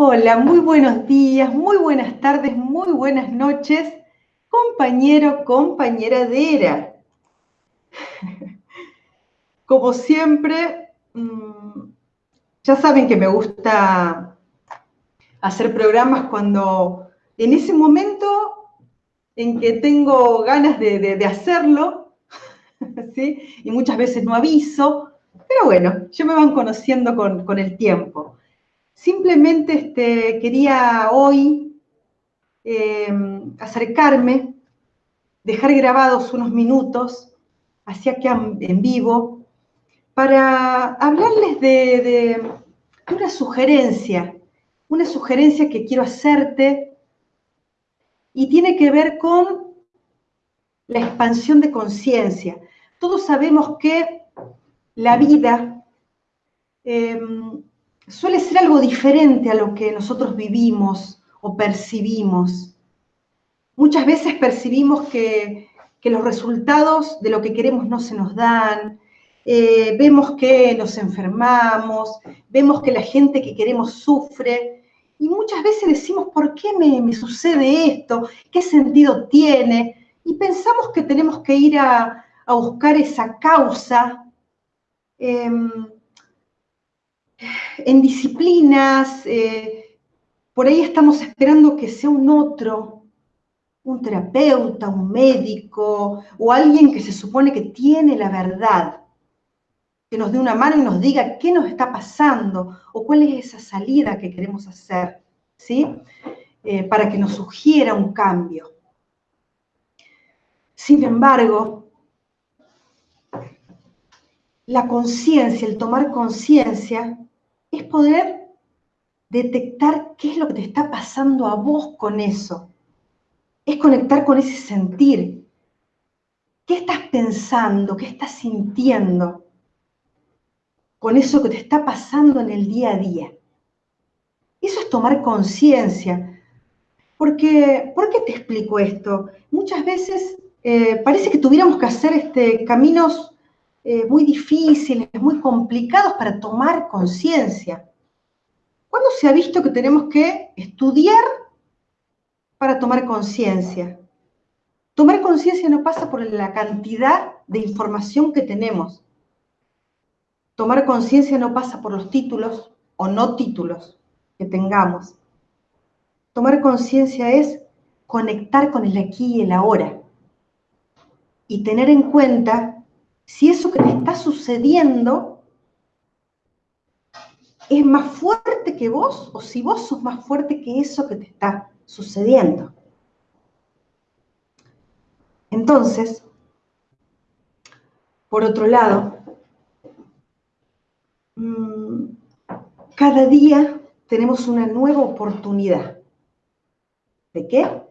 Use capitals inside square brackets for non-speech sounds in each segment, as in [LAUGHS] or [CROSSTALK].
Hola, muy buenos días, muy buenas tardes, muy buenas noches, compañero, compañera de ERA. [LAUGHS] Como siempre, mm, ya saben que me gusta hacer programas cuando en ese momento en que tengo ganas de, hacerlo, [LAUGHS] ¿sí? y muchas veces no aviso, pero bueno, ya me van conociendo con, el tiempo. Simplemente este, quería hoy eh, acercarme, dejar grabados unos minutos, hacia que en vivo, para hablarles de una sugerencia, una sugerencia que quiero hacerte y tiene que ver con la expansión de conciencia. Todos sabemos que la vida em, suele ser algo diferente a lo que nosotros vivimos o percibimos. Muchas veces percibimos que, los resultados de lo que queremos no se nos dan, eh, vemos que nos enfermamos, vemos que la gente que queremos sufre, y muchas veces decimos, ¿por qué me, sucede esto? ¿Qué sentido tiene? Y pensamos que tenemos que ir a, a buscar esa causa Em, en disciplinas, eh, por ahí estamos esperando que sea un otro, un terapeuta, un médico o alguien que se supone que tiene la verdad, que nos dé una mano y nos diga qué nos está pasando o cuál es esa salida que queremos hacer, ¿sí? Eh, para que nos sugiera un cambio. Sin embargo, la conciencia, el tomar conciencia, poder detectar qué es lo que te está pasando a vos con eso. Es conectar con ese sentir. ¿Qué estás pensando? ¿Qué estás sintiendo? Con eso que te está pasando en el día a día. Eso es tomar conciencia. Porque, ¿por qué te explico esto? Muchas veces eh, parece que tuviéramos que hacer este, caminos eh, muy difíciles, muy complicados para tomar conciencia. ¿Cuándo se ha visto que tenemos que estudiar para tomar conciencia? Tomar conciencia no pasa por la cantidad de información que tenemos. Tomar conciencia no pasa por los títulos o no títulos que tengamos. Tomar conciencia es conectar con el aquí y el ahora y tener en cuenta si eso que te está sucediendo es más fuerte que vos o si vos sos más fuerte que eso que te está sucediendo. Entonces, por otro lado, mm, cada día tenemos una nueva oportunidad. ¿De qué?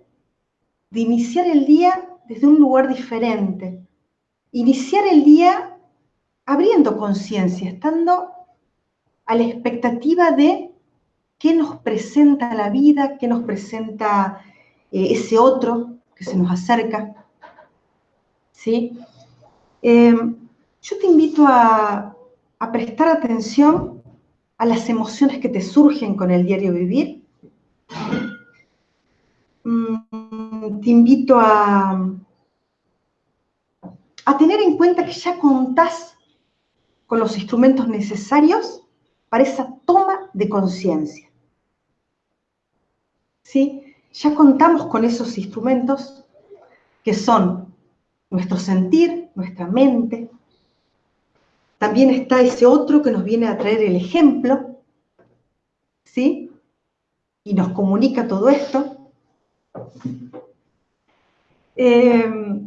De iniciar el día desde un lugar diferente, iniciar el día abriendo conciencia, estando a la expectativa de qué nos presenta la vida, qué nos presenta eh, ese otro que se nos acerca. ¿Sí? Em, yo te invito a, prestar atención a las emociones que te surgen con el diario vivir. Mm, te invito a, a tener en cuenta que ya contás con los instrumentos necesarios para esa toma de conciencia. ¿Sí? Ya contamos con esos instrumentos que son nuestro sentir, nuestra mente. También está ese otro que nos viene a traer el ejemplo, ¿sí? Y nos comunica todo esto. Eh,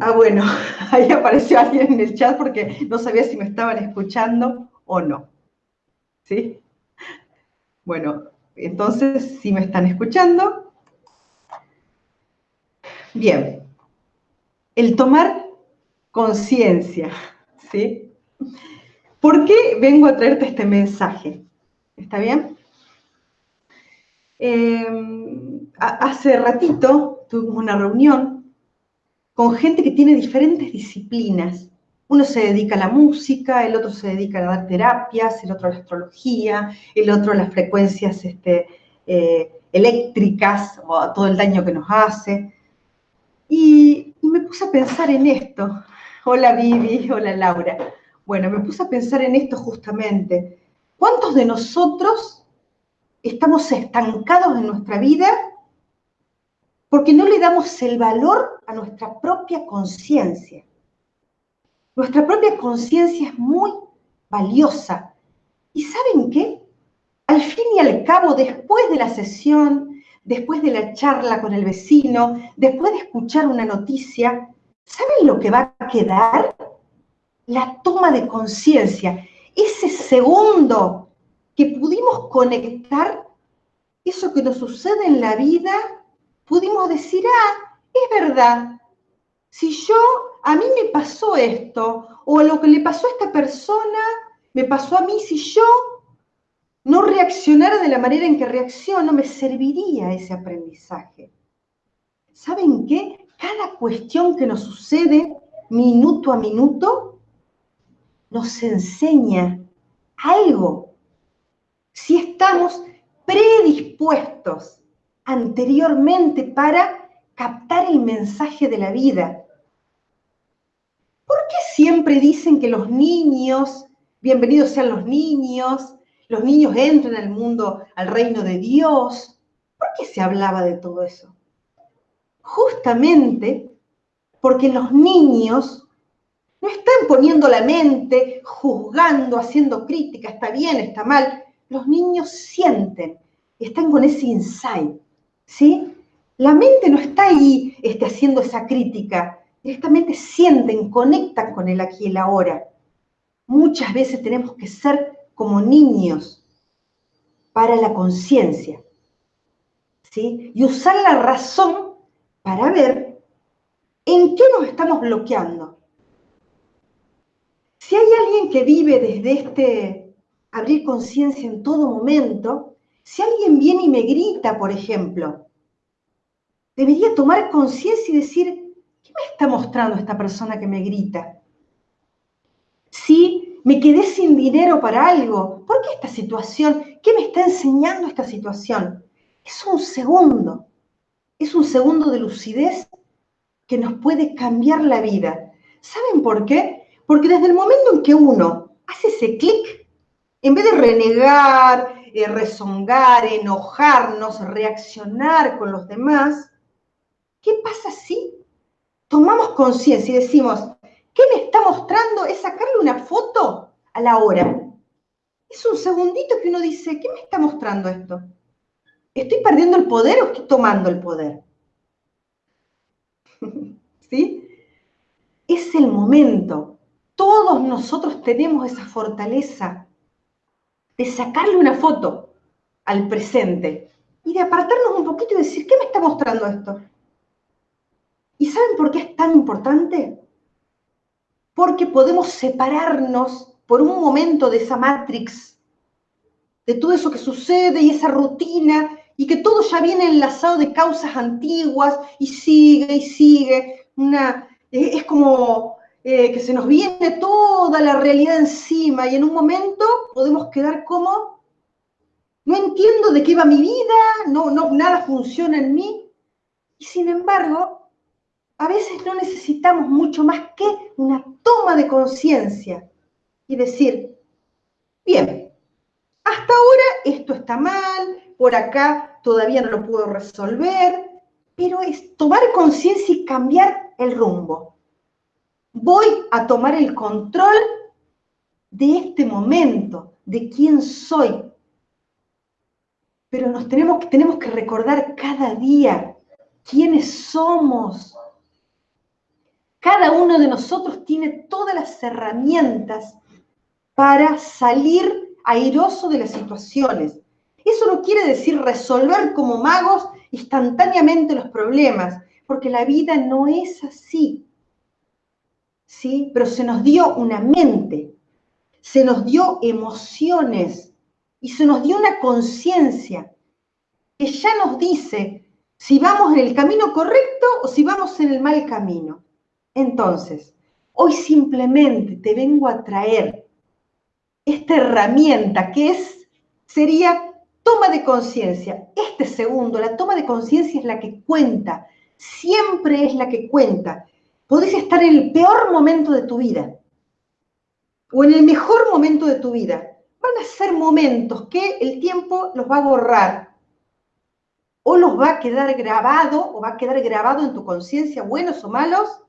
Ah, bueno, [LAUGHS] ahí apareció alguien en el chat porque no sabía si me estaban escuchando o no. ¿Sí? Bueno, entonces, si me están escuchando. Bien, el tomar conciencia, ¿sí? ¿Por qué vengo a traerte este mensaje? ¿Está bien? Em, hace ratito tuvimos una reunión con gente que tiene diferentes disciplinas. Uno se dedica a la música, el otro se dedica a dar terapias, el otro a la astrología, el otro a las frecuencias este, eh, eléctricas o a todo el daño que nos hace. Y, y me puse a pensar en esto. Hola Vivi, hola Laura. Bueno, me puse a pensar en esto justamente. ¿Cuántos de nosotros estamos estancados en nuestra vida porque no le damos el valor a nuestra propia conciencia? Nuestra propia conciencia es muy valiosa. ¿Y saben qué? Al fin y al cabo, después de la sesión, después de la charla con el vecino, después de escuchar una noticia, ¿saben lo que va a quedar? La toma de conciencia, ese segundo que pudimos conectar eso que nos sucede en la vida, pudimos decir, ah, es verdad, si yo, a mí me pasó esto, o lo que le pasó a esta persona, me pasó a mí, si yo no reaccionara de la manera en que reacciono, me serviría ese aprendizaje. ¿Saben qué? Cada cuestión que nos sucede minuto a minuto nos enseña algo. Si estamos predispuestos anteriormente para captar el mensaje de la vida. ¿Por qué siempre dicen que los niños, bienvenidos sean los niños, los niños entran al mundo, al reino de Dios? ¿Por qué se hablaba de todo eso? Justamente porque los niños no están poniendo la mente, juzgando, haciendo crítica, está bien, está mal. Los niños sienten, están con ese insight, ¿sí? La mente no está ahí este, haciendo esa crítica, directamente sienten, conectan con el aquí y el ahora. Muchas veces tenemos que ser como niños para la conciencia, ¿sí? Y usar la razón para ver en qué nos estamos bloqueando. Si hay alguien que vive desde este abrir conciencia en todo momento, si alguien viene y me grita, por ejemplo, debería tomar conciencia y decir, ¿Qué me está mostrando esta persona que me grita? Si me quedé sin dinero para algo, ¿por qué esta situación? ¿Qué me está enseñando esta situación? Es un segundo, es un segundo de lucidez que nos puede cambiar la vida. ¿Saben por qué? Porque desde el momento en que uno hace ese clic, en vez de renegar, eh, rezongar, enojarnos, reaccionar con los demás, ¿qué pasa si tomamos conciencia y decimos, ¿qué me está mostrando? Es sacarle una foto a la hora. Es un segundito que uno dice, ¿qué me está mostrando esto? ¿Estoy perdiendo el poder o estoy tomando el poder? [LAUGHS] ¿Sí? Es el momento. Todos nosotros tenemos esa fortaleza de sacarle una foto al presente y de apartarnos un poquito y decir, ¿qué me está mostrando esto? ¿Y saben por qué es tan importante? Porque podemos separarnos por un momento de esa matrix, de todo eso que sucede y esa rutina, y que todo ya viene enlazado de causas antiguas y sigue y sigue. Una, es como eh, que se nos viene toda la realidad encima y en un momento podemos quedar como, no entiendo de qué va mi vida, no, no, nada funciona en mí. Y sin embargo, a veces no necesitamos mucho más que una toma de conciencia y decir, bien, hasta ahora esto está mal, por acá todavía no lo puedo resolver, pero es tomar conciencia y cambiar el rumbo. Voy a tomar el control de este momento, de quién soy. Pero nos tenemos, tenemos que recordar cada día quiénes somos, cada uno de nosotros tiene todas las herramientas para salir airoso de las situaciones. Eso no quiere decir resolver como magos instantáneamente los problemas, porque la vida no es así. ¿Sí? Pero se nos dio una mente, se nos dio emociones y se nos dio una conciencia que ya nos dice si vamos en el camino correcto o si vamos en el mal camino. Entonces, Hoy simplemente te vengo a traer esta herramienta que es, sería toma de conciencia. Este segundo, la toma de conciencia es la que cuenta, siempre es la que cuenta. Podés estar en el peor momento de tu vida o en el mejor momento de tu vida. Van a ser momentos que el tiempo los va a borrar o los va a quedar grabado o va a quedar grabado en tu conciencia, buenos o malos,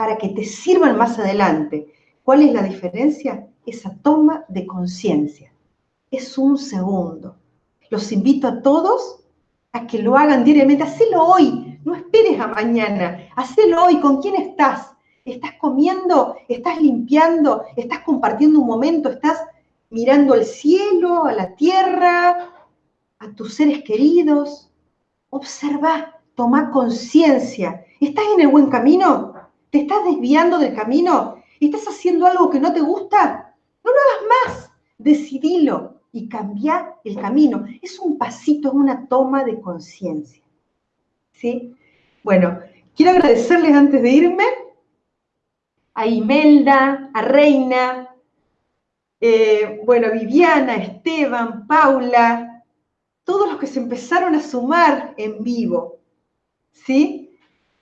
para que te sirvan más adelante. ¿Cuál es la diferencia? Esa toma de conciencia. Es un segundo. Los invito a todos a que lo hagan diariamente. Hacelo hoy, no esperes a mañana. Hacelo hoy. ¿Con quién estás? ¿Estás comiendo? ¿Estás limpiando? ¿Estás compartiendo un momento? ¿Estás mirando al cielo, a la tierra, a tus seres queridos? Observa, toma conciencia. ¿Estás en el buen camino? ¿Te estás desviando del camino? ¿Estás haciendo algo que no te gusta? No lo hagas más. Decidilo y cambia el camino. Es un pasito, es una toma de conciencia. ¿Sí? Bueno, quiero agradecerles antes de irme a Imelda, a Reina, eh, bueno, a Viviana, Esteban, Paula, todos los que se empezaron a sumar en vivo, ¿sí?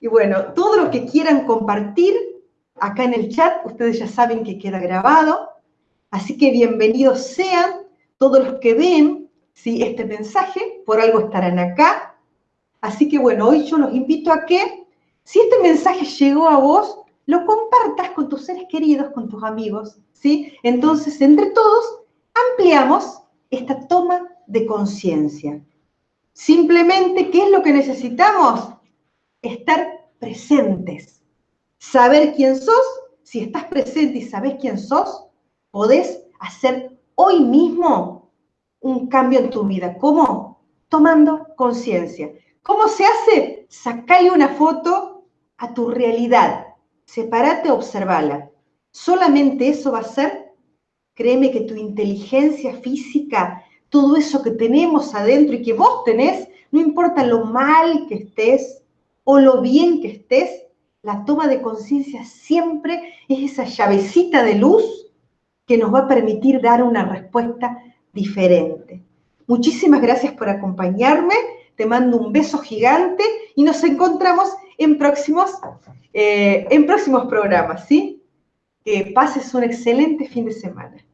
Y bueno, todos los que quieran compartir acá en el chat, ustedes ya saben que queda grabado, así que bienvenidos sean todos los que ven ¿sí? este mensaje, por algo estarán acá. Así que bueno, hoy yo los invito a que, si este mensaje llegó a vos, lo compartas con tus seres queridos, con tus amigos, ¿sí? Entonces, entre todos, ampliamos esta toma de conciencia. Simplemente, ¿qué es lo que necesitamos? Estar presentes. Saber quién sos. Si estás presente y sabes quién sos, podés hacer hoy mismo un cambio en tu vida. ¿Cómo? Tomando conciencia. ¿Cómo se hace? Sacale una foto a tu realidad. Separate, observala. Solamente eso va a ser, créeme que tu inteligencia física todo eso que tenemos adentro y que vos tenés, no importa lo mal que estés o lo bien que estés, la toma de conciencia siempre es esa llavecita de luz que nos va a permitir dar una respuesta diferente. Muchísimas gracias por acompañarme, te mando un beso gigante y nos encontramos en próximos, eh, en próximos programas, ¿sí? Que pases un excelente fin de semana.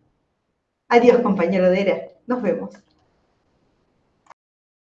Adiós, compañero Dera. Nos vemos.